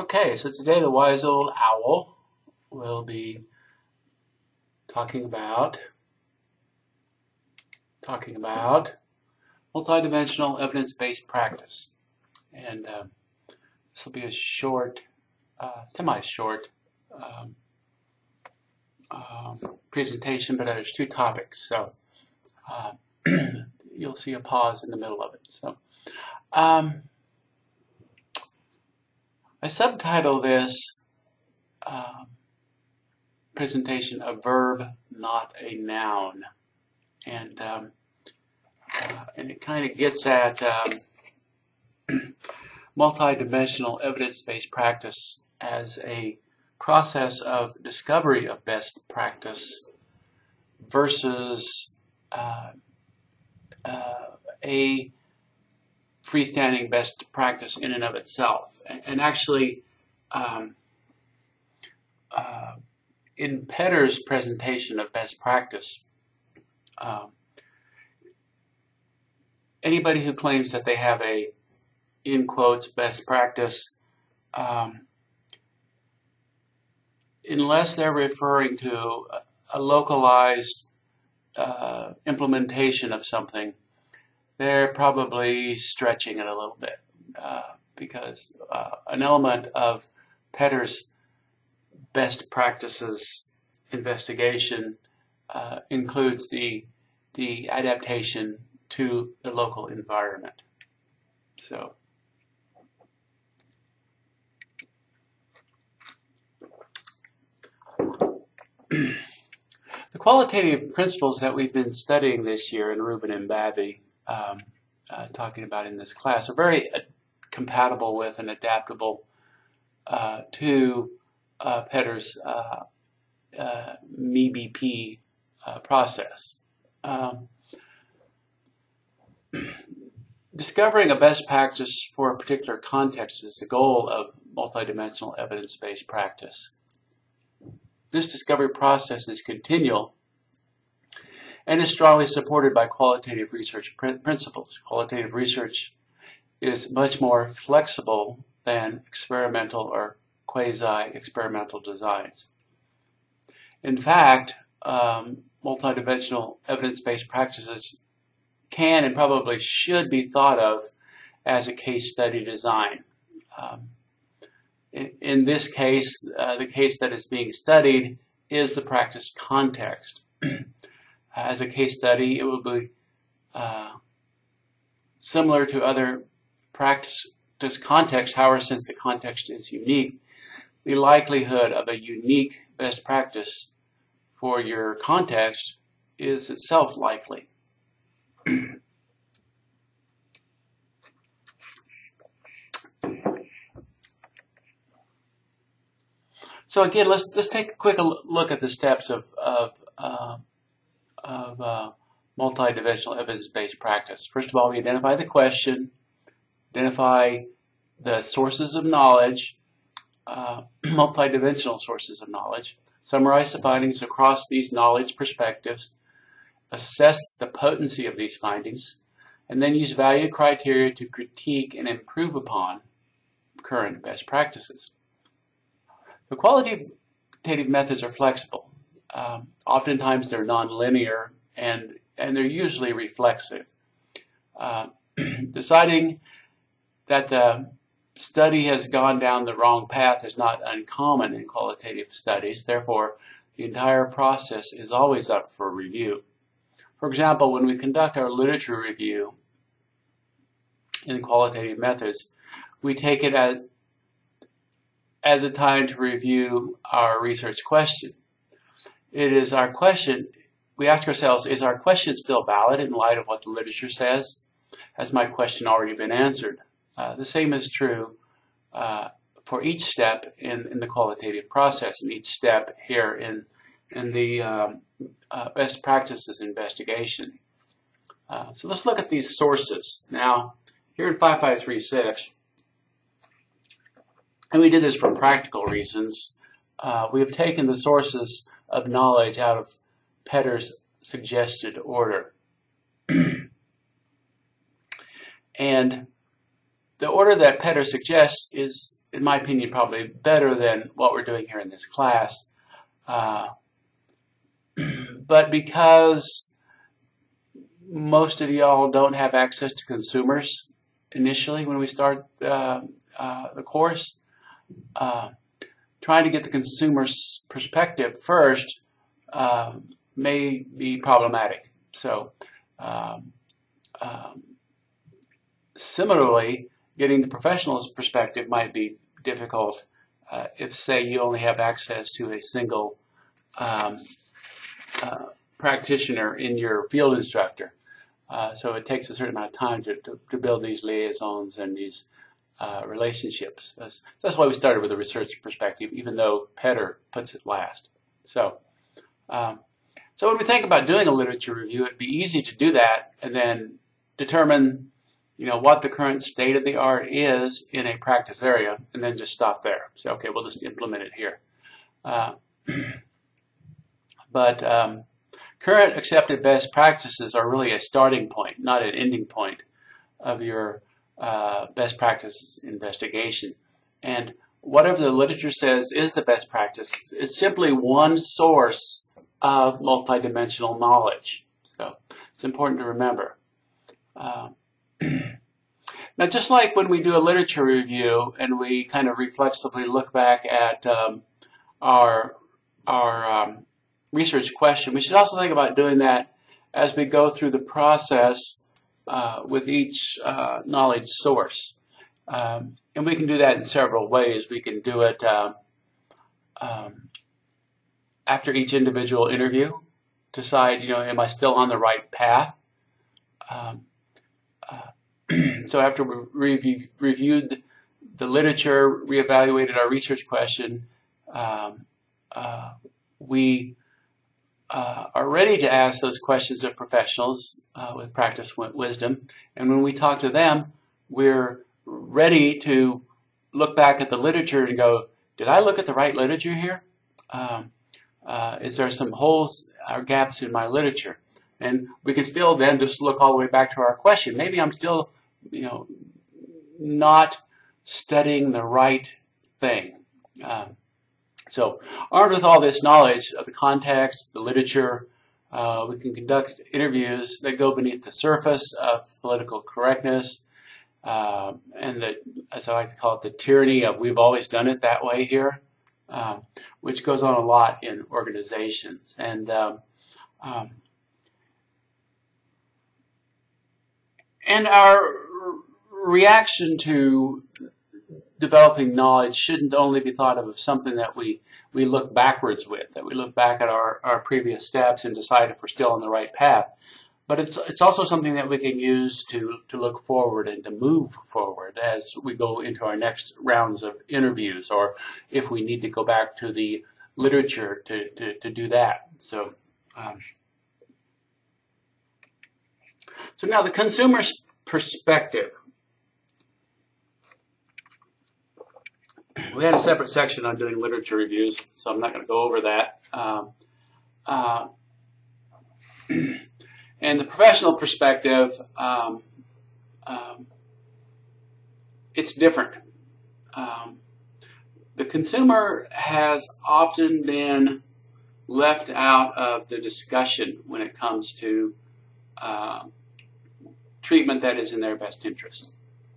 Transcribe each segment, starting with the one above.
Okay, so today the wise old owl will be talking about talking about multidimensional evidence-based practice, and uh, this will be a short, uh, semi-short um, um, presentation, but there's two topics, so uh, you'll see a pause in the middle of it. So. Um, I subtitle this um, presentation a verb, not a noun. And, um, uh, and it kind of gets at um, multidimensional evidence-based practice as a process of discovery of best practice versus uh, uh, a freestanding best practice in and of itself. And, and actually, um, uh, in Petr's presentation of best practice, um, anybody who claims that they have a, in quotes, best practice, um, unless they're referring to a localized uh, implementation of something, they're probably stretching it a little bit uh, because uh, an element of Petr's best practices investigation uh, includes the the adaptation to the local environment. So. the qualitative principles that we've been studying this year in Rubin and Babbie um, uh, talking about in this class are very uh, compatible with and adaptable uh, to uh, Petr's uh, uh, MEBP process. Um, discovering a best practice for a particular context is the goal of multidimensional evidence-based practice. This discovery process is continual and is strongly supported by qualitative research principles. Qualitative research is much more flexible than experimental or quasi-experimental designs. In fact, um, multidimensional evidence-based practices can and probably should be thought of as a case study design. Um, in, in, this case, uh, the case that is being studied is the practice context. as a case study, it will be uh, similar to other practice context. However, since the context is unique, the likelihood of a unique best practice for your context is itself likely. so again, let's let's take a quick look at the steps of of uh, of uh, multidimensional evidence-based practice. First of all, we identify the question, identify the sources of knowledge, uh, multidimensional sources of knowledge, summarize the findings across these knowledge perspectives, assess the potency of these findings, and then use value criteria to critique and improve upon current best practices. The qualitative methods are flexible. Um, oftentimes they're nonlinear and, and they're usually reflexive. Uh, deciding that the study has gone down the wrong path is not uncommon in qualitative studies. Therefore, the entire process is always up for review. For example, when we conduct our literature review in qualitative methods, we take it as, as a time to review our research question it is our question, we ask ourselves, is our question still valid in light of what the literature says? Has my question already been answered? Uh, the same is true uh, for each step in, in the qualitative process and each step here in, in the um, uh, best practices investigation. Uh, so let's look at these sources. Now, here in 5536, and we did this for practical reasons, uh, we have taken the sources of knowledge out of Petr's suggested order. and the order that Petr suggests is in my opinion, probably better than what we're doing here in this class. Uh, but because most of y'all don't have access to consumers initially when we start uh, uh, the course, uh, trying to get the consumer's perspective first um, may be problematic. So, um, um, similarly, getting the professional's perspective might be difficult uh, if, say, you only have access to a single um, uh, practitioner in your field instructor. Uh, so it takes a certain amount of time to, to, to build these liaisons and these uh, relationships. That's, that's, why we started with a research perspective, even though Petr puts it last. So, um, so when we think about doing a literature review, it'd be easy to do that and then determine, you know, what the current state of the art is in a practice area, and then just stop there. Say, okay, we'll just implement it here. Uh, but um, current accepted best practices are really a starting point, not an ending point of your uh, best practice investigation. And whatever the literature says is the best practice is simply one source of multidimensional knowledge. So it's important to remember. Uh, now, just like when we do a literature review and we kind of reflexively look back at um, our our um, research question, we should also think about doing that as we go through the process uh, with each uh, knowledge source. Um, and we can do that in several ways. We can do it uh, um, after each individual interview, decide, you know, am I still on the right path? Um, uh, so after we review, reviewed the literature, reevaluated our research question, um, uh, we uh, are ready to ask those questions of professionals uh, with practice wisdom. And when we talk to them, we're ready to look back at the literature and go, did I look at the right literature here? Um, uh, is there some holes or gaps in my literature? And we can still then just look all the way back to our question. Maybe I'm still, you know, not studying the right thing. Um, so armed with all this knowledge of the context, the literature, uh, we can conduct interviews that go beneath the surface of political correctness uh, and the, as I like to call it, the tyranny of we've always done it that way here, uh, which goes on a lot in organizations. And um, um, and our reaction to developing knowledge shouldn't only be thought of as something that we, we look backwards with, that we look back at our, our previous steps and decide if we're still on the right path. But it's, it's also something that we can use to, to look forward and to move forward as we go into our next rounds of interviews or if we need to go back to the literature to, to, to do that. So, um, so now the consumer's perspective. We had a separate section on doing literature reviews, so I'm not going to go over that. Um, uh, and the professional perspective, um, um, it's different. Um, the consumer has often been left out of the discussion when it comes to uh, treatment that is in their best interest.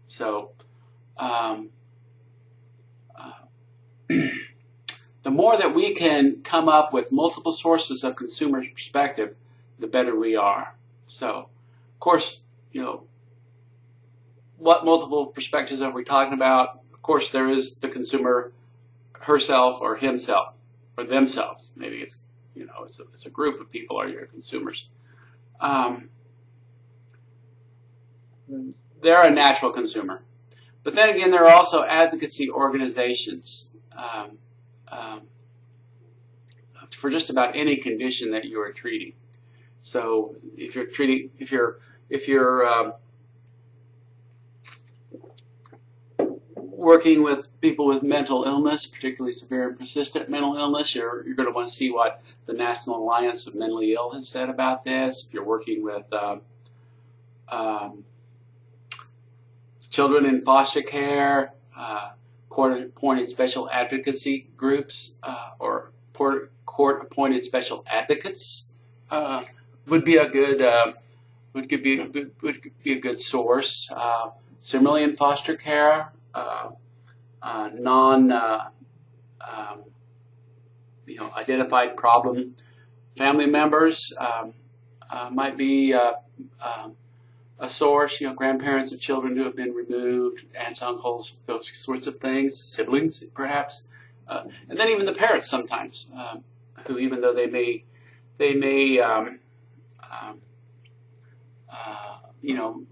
So, um, the more that we can come up with multiple sources of consumer perspective, the better we are. So, of course, you know, what multiple perspectives are we talking about? Of course, there is the consumer herself or himself or themselves. Maybe it's, you know, it's a, it's a group of people are your consumers. Um, they're a natural consumer. But then again, there are also advocacy organizations um, um, for just about any condition that you are treating. So if you're treating, if you're, if you're um, working with people with mental illness, particularly severe and persistent mental illness, you're, you're going to want to see what the National Alliance of Mentally Ill has said about this. If you're working with um, um, children in foster care, uh, court-appointed special advocacy groups uh, or court-appointed special advocates uh, would be a good uh, would be would be a good source. Uh, similarly, in foster care, uh, uh, non um, you know identified problem family members um, might be um, a source, you know, grandparents of children who have been removed, aunts, uncles, those sorts of things, siblings perhaps, uh, and then even the parents sometimes, um, who even though they may, they may, um, um, uh, you know,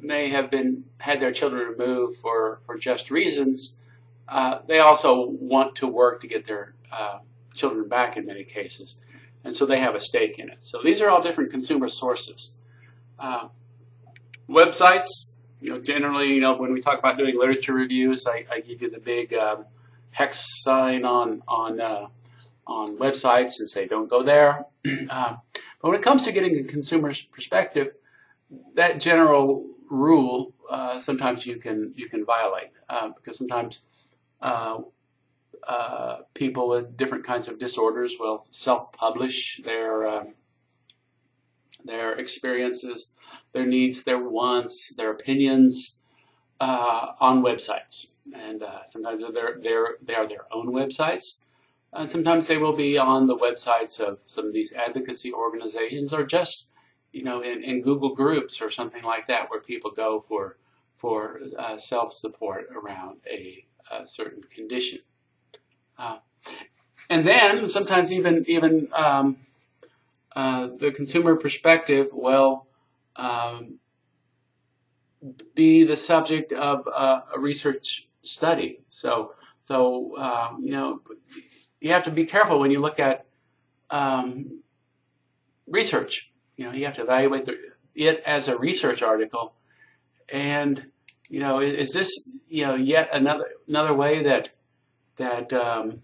may have been had their children removed for for just reasons, uh, they also want to work to get their uh, children back in many cases, and so they have a stake in it. So these are all different consumer sources. Uh, websites, you know, generally, you know, when we talk about doing literature reviews, I, I give you the big um, hex sign on on uh, on websites and say don't go there. uh, but when it comes to getting a consumer's perspective, that general rule uh, sometimes you can you can violate uh, because sometimes uh, people with different kinds of disorders will self-publish their um, their experiences, their needs, their wants, their opinions uh, on websites. And uh, sometimes they're, they're, they are their own websites. And sometimes they will be on the websites of some of these advocacy organizations or just, you know, in, in Google groups or something like that where people go for, for uh, self-support around a, a, certain condition. Uh, and then sometimes even, even um, uh, the consumer perspective will um, be the subject of uh, a research study. So, so um, you know, you have to be careful when you look at um, research. You know, you have to evaluate the, it as a research article, and you know, is, is this you know yet another another way that that um,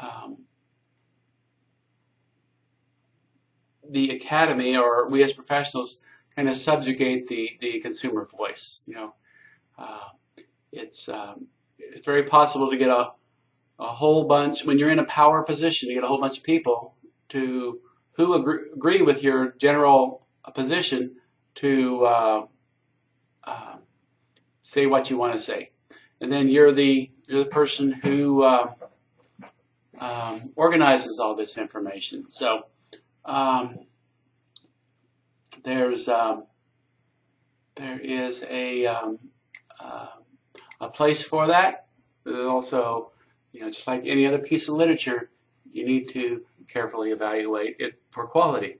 um, the academy or we as professionals kind of subjugate the, the consumer voice. You know, uh, it's um, it's very possible to get a a whole bunch when you're in a power position to get a whole bunch of people to who agree, agree with your general position to uh, uh, say what you want to say, and then you're the you're the person who uh, um, organizes all this information. So um, there's um, there is a um, uh, a place for that. But also, you know, just like any other piece of literature, you need to carefully evaluate it for quality.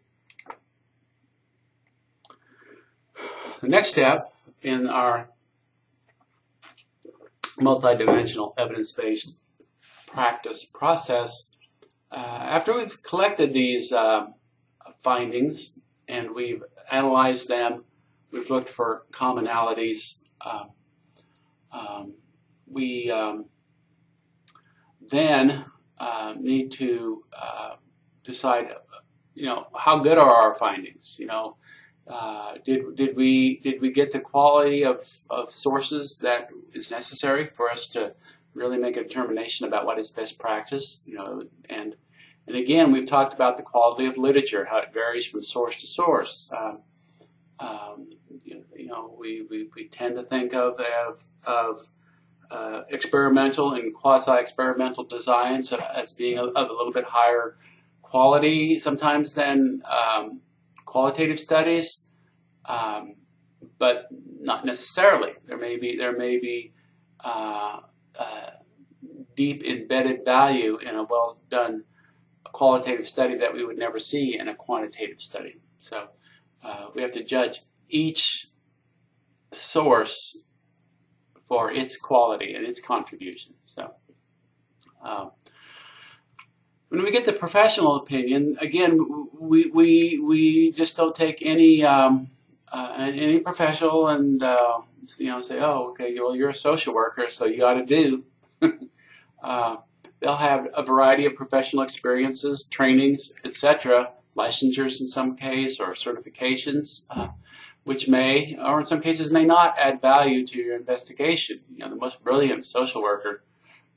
The next step in our multidimensional evidence-based practice process uh, after we've collected these uh, findings and we've analyzed them, we've looked for commonalities, uh, um, we um, then uh, need to uh, decide, you know, how good are our findings? You know, did did we did we get the quality of, of sources that is necessary for us to really make a determination about what is best practice? You know, and and again, we've talked about the quality of literature, how it varies from source to source. Um, um, you, you, know, we, we, we, tend to think of, of, of uh, experimental and quasi-experimental designs as being of a little bit higher quality sometimes than um, qualitative studies, um, but not necessarily. There may be there may be uh, uh, deep embedded value in a well done qualitative study that we would never see in a quantitative study. So uh, we have to judge each source for its quality and its contribution. So um, when we get the professional opinion, again, we we we just don't take any um, uh, any professional and uh, you know say, oh, okay, well, you're a social worker, so you got to do. uh, They'll have a variety of professional experiences, trainings, etc., licensures in some case, or certifications. Uh, which may, or in some cases may not, add value to your investigation. You know, the most brilliant social worker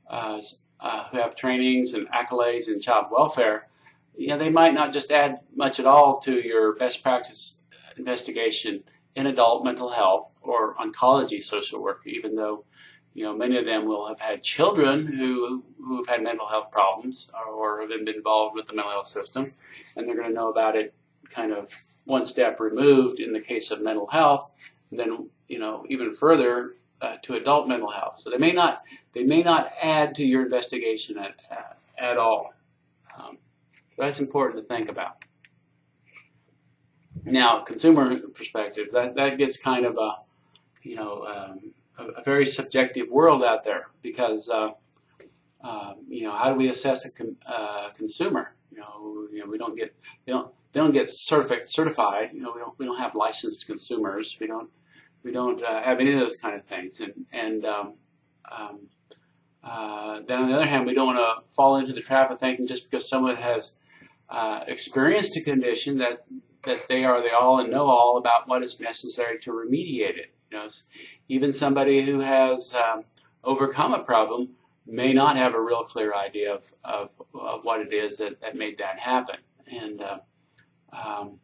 uh, uh, who have trainings and accolades in child welfare, you know, they might not just add much at all to your best practice investigation in adult mental health or oncology social work, even though you know, many of them will have had children who, who have had mental health problems or have been involved with the mental health system, and they're going to know about it kind of one step removed in the case of mental health, and then, you know, even further uh, to adult mental health. So they may not, they may not add to your investigation at, at all. Um, that's important to think about. Now, consumer perspective, that, that gets kind of a, you know, um, a, a very subjective world out there because uh, uh, you know how do we assess a uh, consumer? You know, you know we don't get they don't they don't get certified certified. You know we don't we don't have licensed consumers. We don't we don't uh, have any of those kind of things. And and um, um, uh, then on the other hand, we don't want to fall into the trap of thinking just because someone has uh, experienced a condition that that they are the all and know all about what is necessary to remediate it. You know, even somebody who has um, overcome a problem may not have a real clear idea of, of, of what it is that, that made that happen. And uh, um,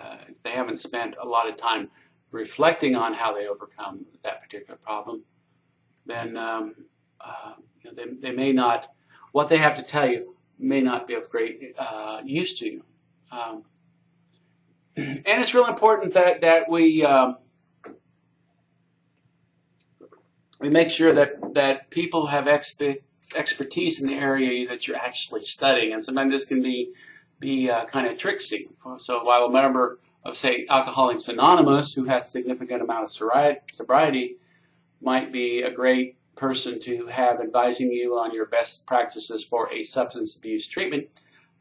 uh, if they haven't spent a lot of time reflecting on how they overcome that particular problem, then um, uh, you know, they, they may not, what they have to tell you may not be of great uh, use to you. Um, and it's real important that, that we um, we make sure that, that people have expe- expertise in the area that you're actually studying. And sometimes this can be, be uh, kind of tricksy. So while a member of, say, Alcoholics Anonymous who has significant amount of sobriety might be a great person to have advising you on your best practices for a substance abuse treatment,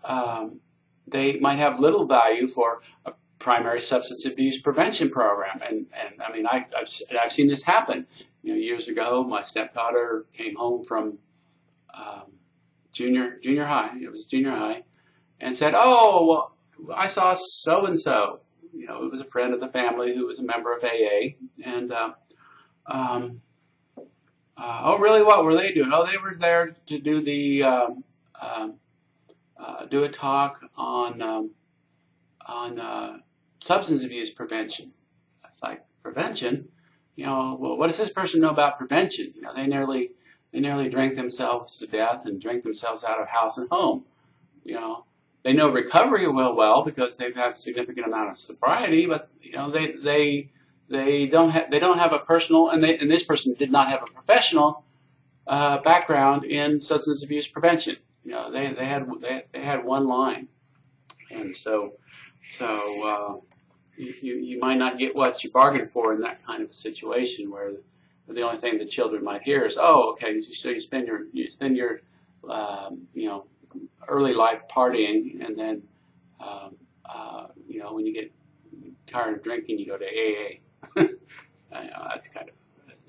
um, they might have little value for a primary substance abuse prevention program. And, and I mean, I, have I've seen this happen. You know, years ago, my stepdaughter came home from um, junior junior high. It was junior high, and said, "Oh, well, I saw so and so. You know, it was a friend of the family who was a member of AA, and uh, um, uh, oh, really? What were they doing? Oh, they were there to do the um, um uh, do a talk on um, on uh, substance abuse prevention. It's like prevention you know, well, what does this person know about prevention? You know, they nearly they nearly drank themselves to death and drank themselves out of house and home. You know, they know recovery well well because they've had a significant amount of sobriety, but you know, they they they don't have they don't have a personal and they, and this person did not have a professional uh, background in substance abuse prevention. You know, they they had they, they had one line, and so so. Uh, you, you might not get what you bargained for in that kind of a situation where the, only thing the children might hear is, oh, okay, so you spend your you spend your um, you know early life partying, and then um, uh, you know when you get tired of drinking, you go to AA. I know, that's kind of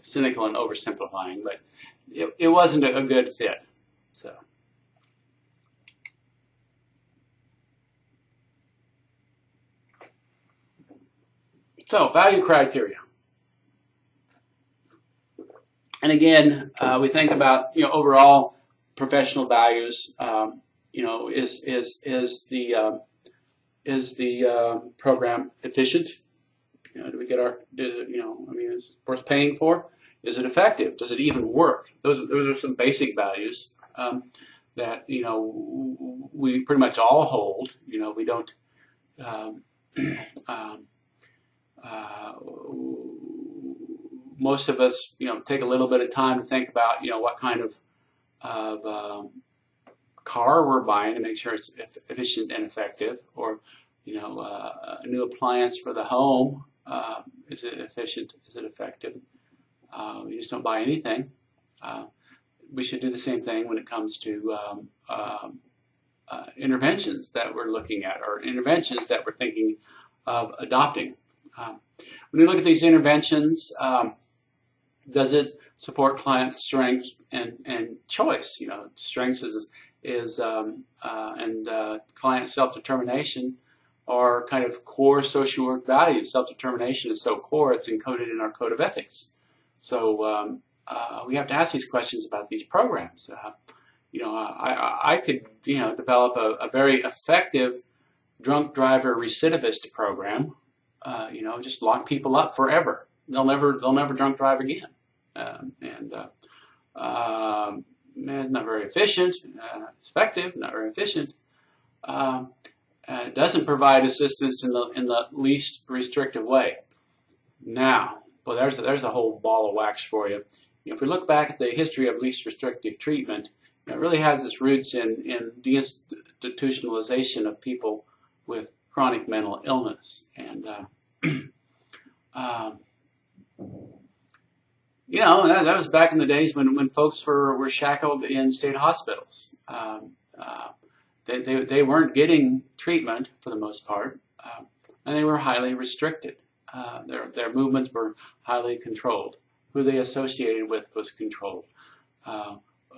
cynical and oversimplifying, but it, it wasn't a, a good fit. So. So value criteria. And again, uh, we think about you know overall professional values. Um, you know, is is is the uh, is the uh, program efficient? You know, do we get our? Does you know? I mean, is it worth paying for? Is it effective? Does it even work? Those those are some basic values um, that you know we pretty much all hold. You know, we don't. Um, um, uh, most of us, you know, take a little bit of time to think about, you know, what kind of, of um, car we're buying to make sure it's efficient and effective, or, you know, uh, a new appliance for the home. Uh, is it efficient? Is it effective? Uh, we just don't buy anything. Uh, we should do the same thing when it comes to um, um, uh, interventions that we're looking at, or interventions that we're thinking of adopting. Um, when you look at these interventions, um, does it support client strength and, and choice? You know, strengths is, is um, uh, and uh, client self-determination are kind of core social work values. Self-determination is so core, it's encoded in our code of ethics. So um, uh, we have to ask these questions about these programs. Uh, you know, I, I could, you know, develop a, a very effective drunk driver recidivist program. Uh, you know, just lock people up forever. They'll never, they'll never drunk drive again. Um, and uh, um, it's not very efficient. Uh, it's effective, not very efficient. Um, it doesn't provide assistance in the in the least restrictive way. Now, well, there's a, there's a whole ball of wax for you. if we look back at the history of least restrictive treatment, it really has its roots in in deinstitutionalization of people with chronic mental illness, and uh, um, you know that, that, was back in the days when when folks were were shackled in state hospitals. Um, uh, they, they, they weren't getting treatment for the most part, uh, and they were highly restricted. Uh, their, their movements were highly controlled. Who they associated with was controlled. Uh,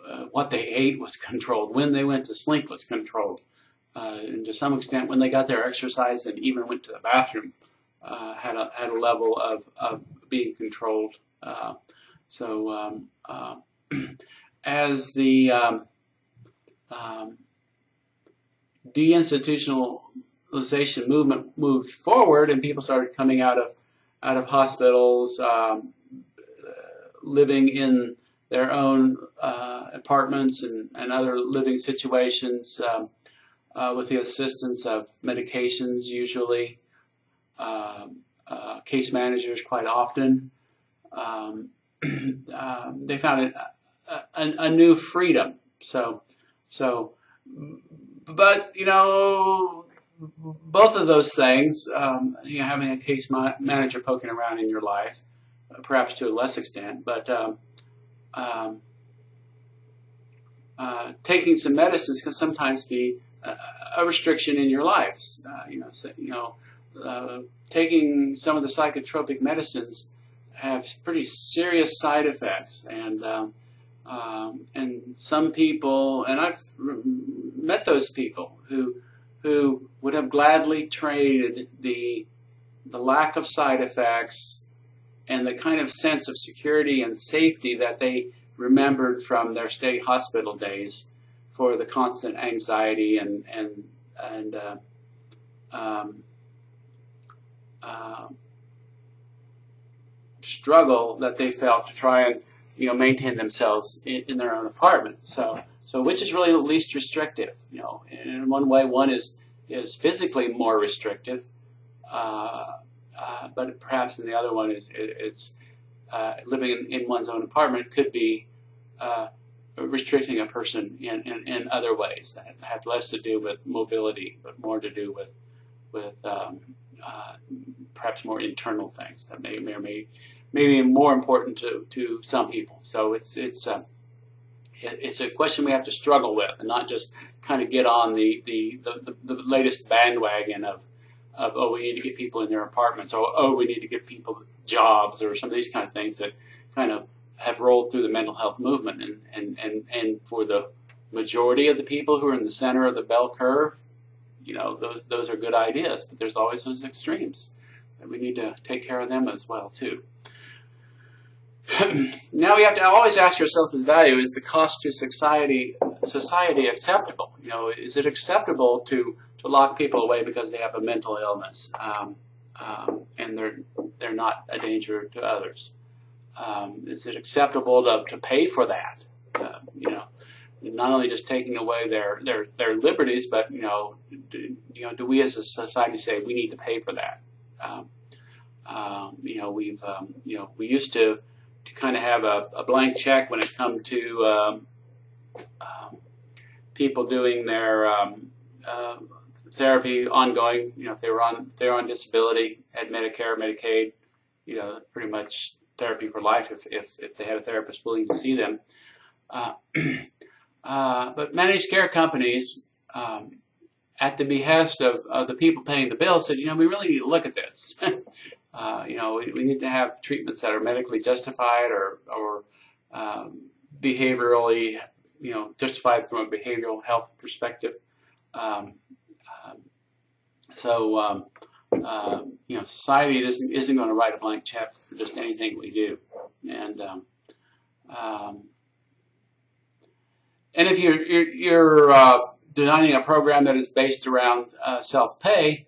uh what they ate was controlled. When they went to sleep was controlled. Uh, and to some extent, when they got their exercise and even went to the bathroom, uh, had, a, had a level of, of being controlled. so um, as the um, um, deinstitutionalization movement moved forward and people started coming out of out of hospitals, um, living in their own uh, apartments and, and other living situations um, uh, with the assistance of medications usually, um, uh, case managers quite often. Um, um, they found a, a, a, new freedom. So, so but you know, both of those things, um, you know, having a case manager poking around in your life, uh, perhaps to a less extent, but um, uh, taking some medicines can sometimes be a, restriction in your lives. Uh, you know, so, you know, uh, taking some of the psychotropic medicines have pretty serious side effects, and um, um, and some people, and I've met those people who who would have gladly traded the the lack of side effects and the kind of sense of security and safety that they remembered from their state hospital days for the constant anxiety and and and uh, um, uh, struggle that they felt to try and you know, maintain themselves in, in, their own apartment. So, so which is really the least restrictive? You know, in one way, one is is physically more restrictive, uh, uh, but perhaps in the other one is it, it's uh, living in, in, one's own apartment could be uh, restricting a person in, in, in, other ways that have less to do with mobility, but more to do with with um, uh, perhaps more internal things that may, may or may maybe more important to, to some people. So it's it's a uh, it's a question we have to struggle with, and not just kind of get on the the, the, the latest bandwagon of of oh we need to get people in their apartments, or oh we need to get people jobs, or some of these kind of things that kind of have rolled through the mental health movement, and and and and for the majority of the people who are in the center of the bell curve, you know those those are good ideas, but there's always those extremes, and we need to take care of them as well too. now we have to always ask yourself this value, is the cost to society society acceptable? You know, is it acceptable to, to lock people away because they have a mental illness um, um, and they're, they're not a danger to others? Um, is it acceptable to, to pay for that? Uh, you know, not only just taking away their, their, their liberties, but, you know, do, you know, do we as a society say we need to pay for that? Um, um, you know, we've, um, you know, we used to, to kind of have a, a blank check when it come to um, people doing their uh, therapy ongoing. You know, if they were on they're on disability, had Medicare, Medicaid, you know, pretty much therapy for life if if, if they had a therapist willing to see them. Uh, uh but managed care companies. Um, at the behest of, of, the people paying the bill, said, you know, we really need to look at this. Uh, you know, we, we, need to have treatments that are medically justified or, or um, behaviorally, you know, justified from a behavioral health perspective. Um, um, so um, you know, society isn't isn't going to write a blank check for just anything we do, and um, um, and if you're you're, you're uh, designing a program that is based around uh, self pay,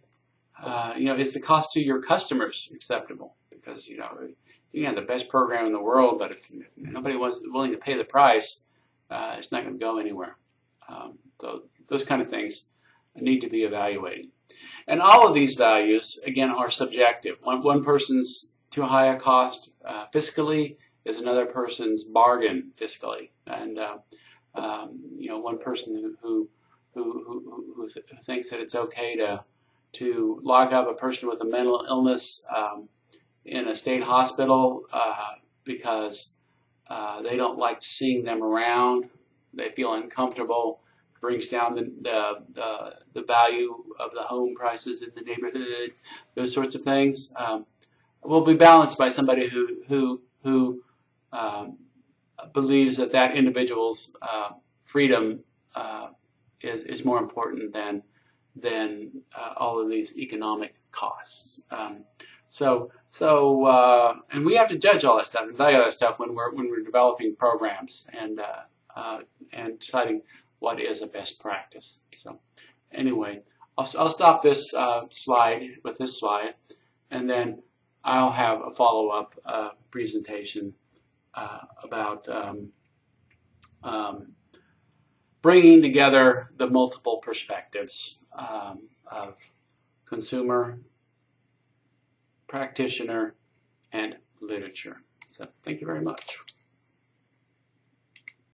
uh, you know, is the cost to your customers acceptable? Because you know, you can have the best program in the world, but if, if nobody was willing to pay the price, uh, it's not going to go anywhere. Um, so those kind of things need to be evaluated. And all of these values, again, are subjective. One, one person's too high a cost uh, fiscally is another person's bargain fiscally. And, uh, um, you know, one person who, who, who, who, th thinks that it's okay to, to lock up a person with a mental illness um, in a state hospital uh, because uh, they don't like seeing them around, they feel uncomfortable, brings down the, the, the, the, value of the home prices in the neighborhood, those sorts of things, um, will be balanced by somebody who, who, who um, believes that that individual's uh, freedom uh, is, is more important than, than uh, all of these economic costs. Um, so, so, uh, and we have to judge all that stuff and value that stuff when we're when we're developing programs and uh, uh, and deciding what is a best practice. So anyway, I'll, I'll stop this uh, slide with this slide, and then I'll have a follow-up uh, presentation uh, about um, um, bringing together the multiple perspectives um, of consumer, practitioner, and literature. So thank you very much.